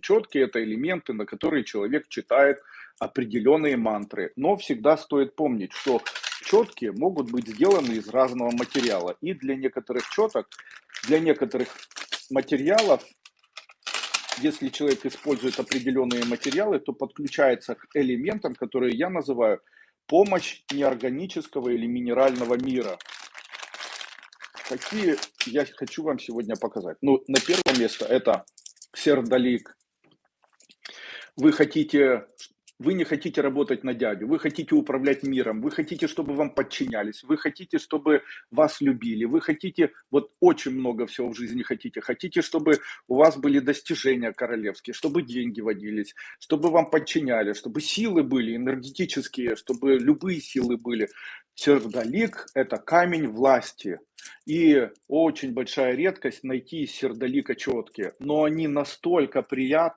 Четки это элементы, на которые человек читает определенные мантры. Но всегда стоит помнить, что четки могут быть сделаны из разного материала. И для некоторых четок, для некоторых материалов, если человек использует определенные материалы, то подключается к элементам, которые я называю помощь неорганического или минерального мира. Какие я хочу вам сегодня показать. Ну, на первое место это сердолик. Вы хотите вы не хотите работать на дядю, вы хотите управлять миром, вы хотите, чтобы вам подчинялись, вы хотите, чтобы вас любили, вы хотите, вот очень много всего в жизни хотите, хотите, чтобы у вас были достижения королевские, чтобы деньги водились, чтобы вам подчинялись, чтобы силы были энергетические, чтобы любые силы были. Сердолик – это камень власти. И очень большая редкость найти сердолика четкие, но они настолько приятны,